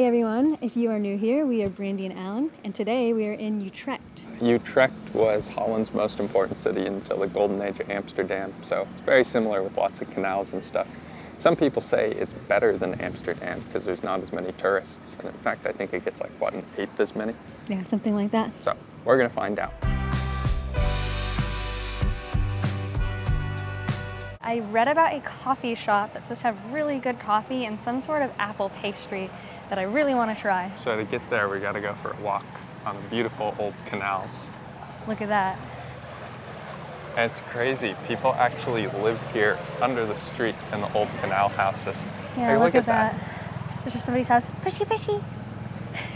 Hey everyone, if you are new here, we are Brandy and Alan, and today we are in Utrecht. Utrecht was Holland's most important city until the golden age of Amsterdam, so it's very similar with lots of canals and stuff. Some people say it's better than Amsterdam because there's not as many tourists, and in fact I think it gets like, what, an eighth as many? Yeah, something like that. So, we're gonna find out. I read about a coffee shop that's supposed to have really good coffee and some sort of apple pastry that I really want to try. So to get there, we gotta go for a walk on the beautiful old canals. Look at that. And it's crazy. People actually live here under the street in the old canal houses. Yeah, Hey, look, at, that. There's just somebody's house. Pushy, pushy.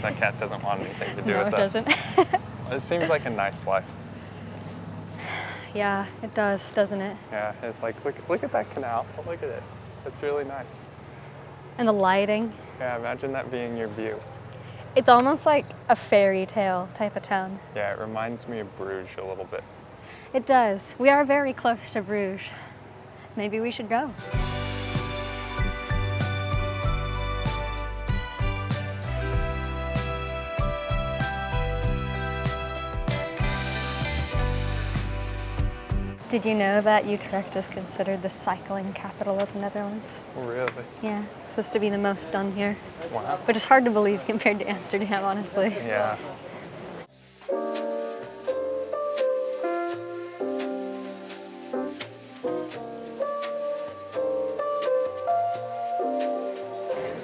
That cat doesn't want anything to do no, with it this. doesn't. It seems like a nice life. yeah, it does, doesn't it? Yeah, it's like, look, look at that canal. Look at it. It's really nice. And the lighting. Yeah, imagine that being your view. It's almost like a fairy tale type of town. Yeah, it reminds me of Bruges a little bit. It does. We are very close to Bruges. Maybe we should go. Did you know that Utrecht is considered the cycling capital of the Netherlands? Really? Yeah, it's supposed to be the most done here, Wow. which is hard to believe compared to Amsterdam, honestly. Yeah.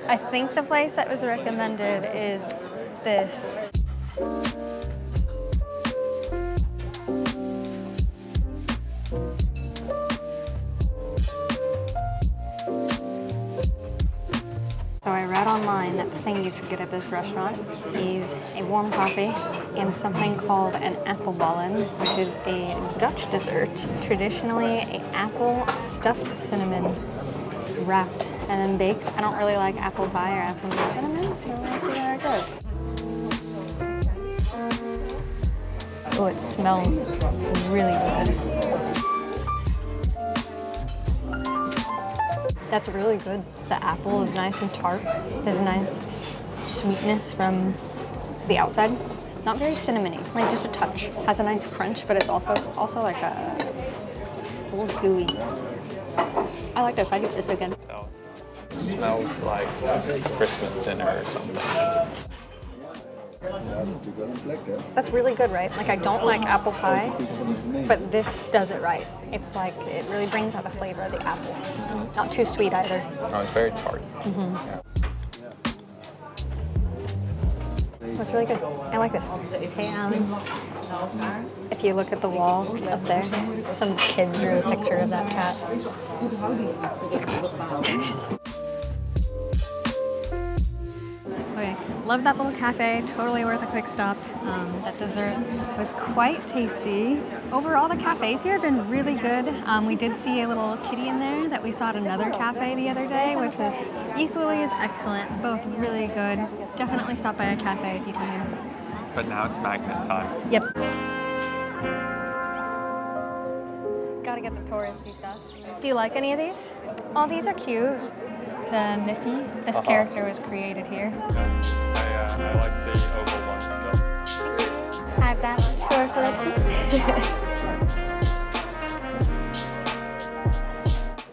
I think the place that was recommended is this. Online that the thing you should get at this restaurant is a warm coffee and something called an appelbollen, which is a Dutch dessert. It's traditionally an apple stuffed with cinnamon wrapped and then baked. I don't really like apple pie or apple cinnamon, so we'll see where it goes. Oh, it smells really good. That's really good. The apple is nice and tart. There's a nice sweetness from the outside. Not very cinnamony, like just a touch. Has a nice crunch, but it's also also like a, little gooey. I like this. I get this again. It smells like Christmas dinner or something. That's really good, right? Like I don't like apple pie, but this does it right. It's like it really brings out the flavor of the apple. Not too sweet either. Oh, it's very tart. It's really good. I like this. Hey, um, if you look at the wall up there, some kid drew a picture of that cat. Love that little cafe. Totally worth a quick stop. Um, that dessert was quite tasty. Overall, the cafes here have been really good. Um, we did see a little kitty in there that we saw at another cafe the other day, which was equally as excellent. Both really good. Definitely stop by a cafe if you here. But now it's magnet time. Yep. Gotta get the touristy stuff. Do you like any of these? Oh, these are cute. The Miffy. This Uh-huh. character was created here. I, uh, I like the oval one still. Add that to our collection.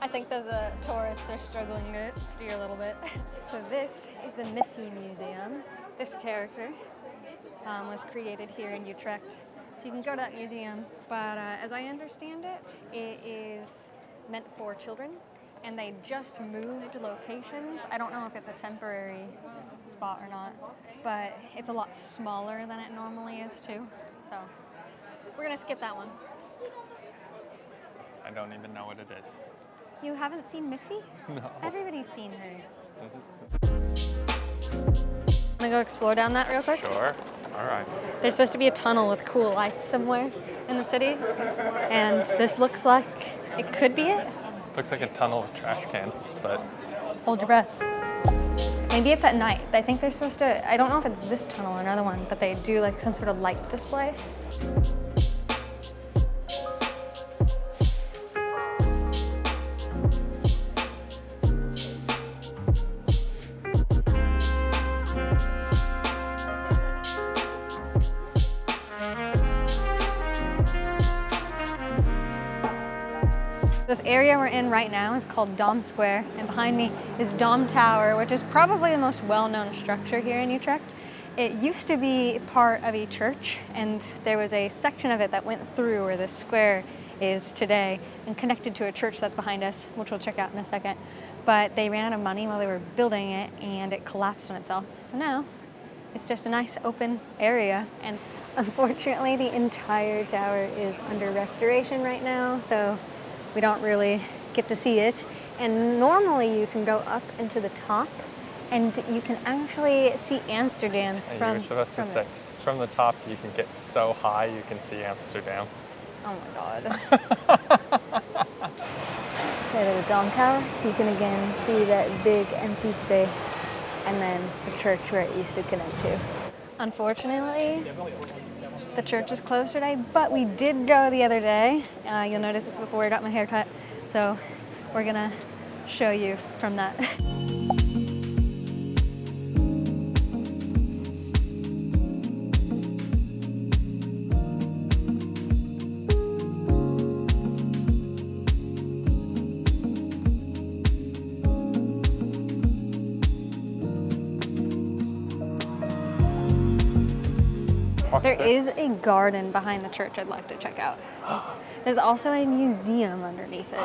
I think those uh, tourists are struggling to steer a little bit. So this is the Miffy Museum. This character um, was created here in Utrecht. So you can go to that museum, but uh, as I understand it, it is meant for children and they just moved locations. I don't know if it's a temporary spot or not, but it's a lot smaller than it normally is too. So we're gonna skip that one. I don't even know what it is. You haven't seen Miffy? No. Everybody's seen her. Wanna go explore down that real quick? Sure. All right. There's supposed to be a tunnel with cool lights somewhere in the city, and this looks like it could be it. Looks like a tunnel of trash cans, but Hold your breath. Maybe it's at night. I think they're supposed to, I don't know if it's this tunnel or another one, but they do like some sort of light display. Area we're in right now is called Dom Square, and behind me is Dom Tower, which is probably the most well-known structure here in Utrecht. It used to be part of a church, and there was a section of it that went through where this square is today and connected to a church that's behind us, which we'll check out in a second. But they ran out of money while they were building it, and it collapsed on itself. So now it's just a nice open area, and unfortunately the entire tower is under restoration right now, so we don't really get to see it. And normally you can go up into the top and you can actually see Amsterdam And from, you were supposed to from say, it. from the top you can get so high you can see Amsterdam. Oh my god. so to the Dom Tower, you can again see that big empty space and then the church where it used to connect to. Unfortunately, the church is closed today, but we did go the other day. Uh, you'll notice this before I got my hair cut, so we're gonna show you from that. There through. a garden behind the church I'd like to check out. There's also a museum underneath it.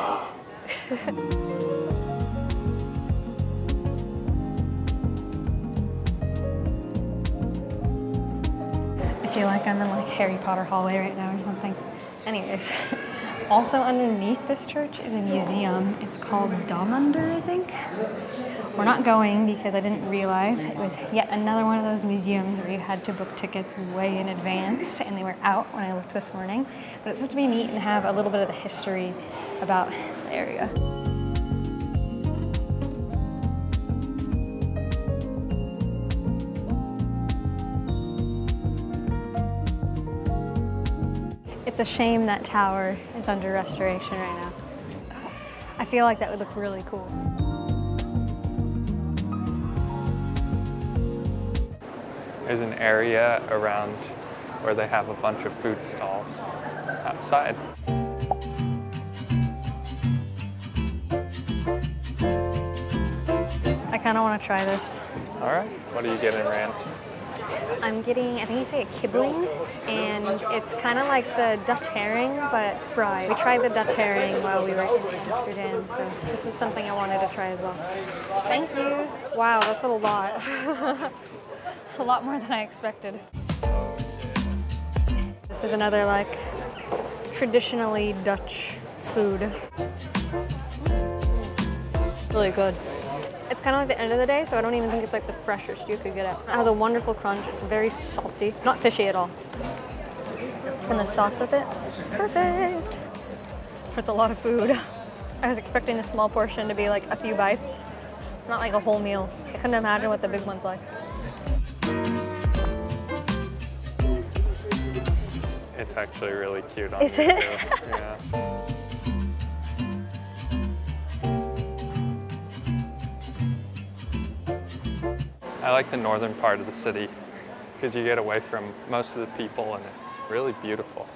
I feel like I'm in like Harry Potter hallway right now or something. Anyways, also underneath this church is a museum. It's called Domunder, I think. We're not going because I didn't realize it was yet another one of those museums where you had to book tickets way in advance and they were out when I looked this morning. But it's supposed to be neat and have a little bit of the history about the area. It's a shame that tower is under restoration right now. I feel like that would look really cool. There's an area around where they have a bunch of food stalls outside. I kind of want to try this. All right, what are you getting, Rand? I'm getting, I think you say a kibbeling, and it's kind of like the Dutch herring, but fried. We tried the Dutch herring while we were in Amsterdam, so this is something I wanted to try as well. Thank you. Wow, that's a lot. a lot more than I expected. This is another like traditionally Dutch food. Really good. It's kind of like the end of the day, so I don't even think it's like the freshest you could get it. It has a wonderful crunch. It's very salty, not fishy at all. And the sauce with it, perfect. It's a lot of food. I was expecting the small portion to be like a few bites, not like a whole meal. I couldn't imagine what the big one's like. It's actually really cute on Is you, it? Yeah. I like the northern part of the city because you get away from most of the people and it's really beautiful.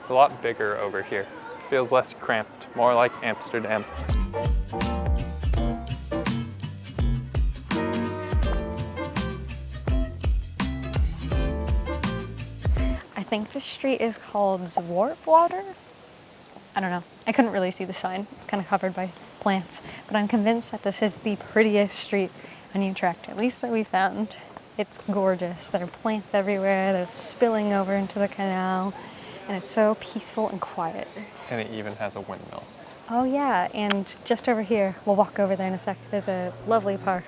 It's a lot bigger over here. Feels less cramped, more like Amsterdam. I think the street is called Zwartwater. I don't know. I couldn't really see the sign. It's kind of covered by plants. But I'm convinced that this is the prettiest street in Utrecht, at least that we found. It's gorgeous. There are plants everywhere. They're spilling over into the canal. And it's so peaceful and quiet. And it even has a windmill. Oh yeah, and just over here, we'll walk over there in a sec. There's a lovely park.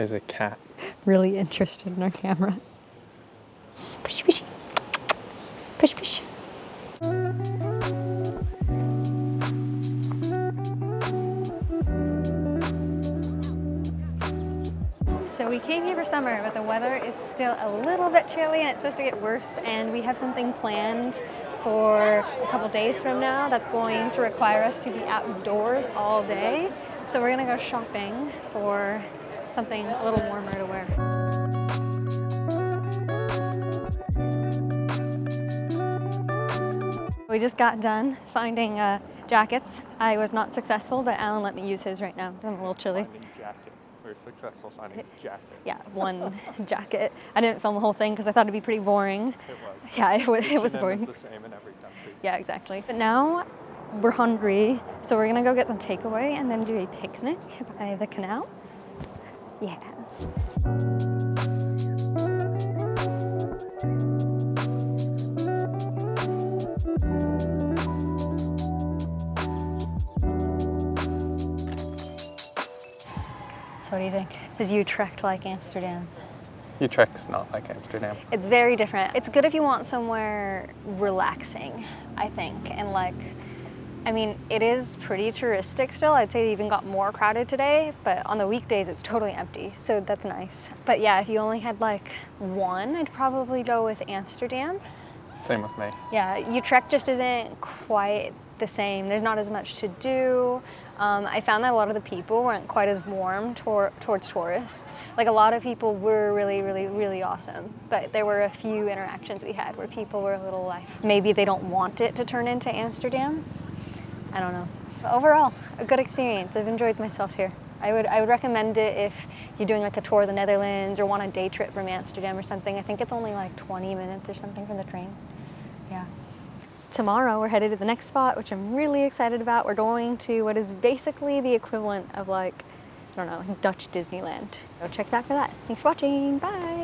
There's a cat. Really interested in our camera. Push, push. Push, push. So we came here for summer, but the weather is still a little bit chilly and it's supposed to get worse. And we have something planned for a couple days from now that's going to require us to be outdoors all day. So we're gonna go shopping for something a little warmer to wear. We just got done finding uh, jackets. I was not successful, but Alan let me use his right now. I'm a little chilly. jacket. We're successful finding jacket. Yeah, one jacket. I didn't film the whole thing because I thought it'd be pretty boring. It was. Yeah, it, wa- it was boring. the same in every country. Yeah, exactly. But now we're hungry, so we're gonna go get some takeaway and then do a picnic by the canals. Yeah. So what do you think? Is Utrecht like Amsterdam? Utrecht's not like Amsterdam. It's very different. It's good if you want somewhere relaxing, I think. And like, I mean, it is pretty touristic still. I'd say it even got more crowded today, but on the weekdays it's totally empty. So that's nice. But yeah, if you only had like one, I'd probably go with Amsterdam. Same with me. Yeah, Utrecht just isn't quite the same. There's not as much to do. Um, I found that a lot of the people weren't quite as warm tor- towards tourists. Like a lot of people were really, really, really awesome, but there were a few interactions we had where people were a little like, maybe they don't want it to turn into Amsterdam. I don't know. But overall, a good experience. I've enjoyed myself here. I would, I would recommend it if you're doing like a tour of the Netherlands or want a day trip from Amsterdam or something. I think it's only like 20 minutes or something from the train. Yeah. Tomorrow we're headed to the next spot, which I'm really excited about. We're going to what is basically the equivalent of like, I don't know, Dutch Disneyland. Go check that for that. Thanks for watching. Bye.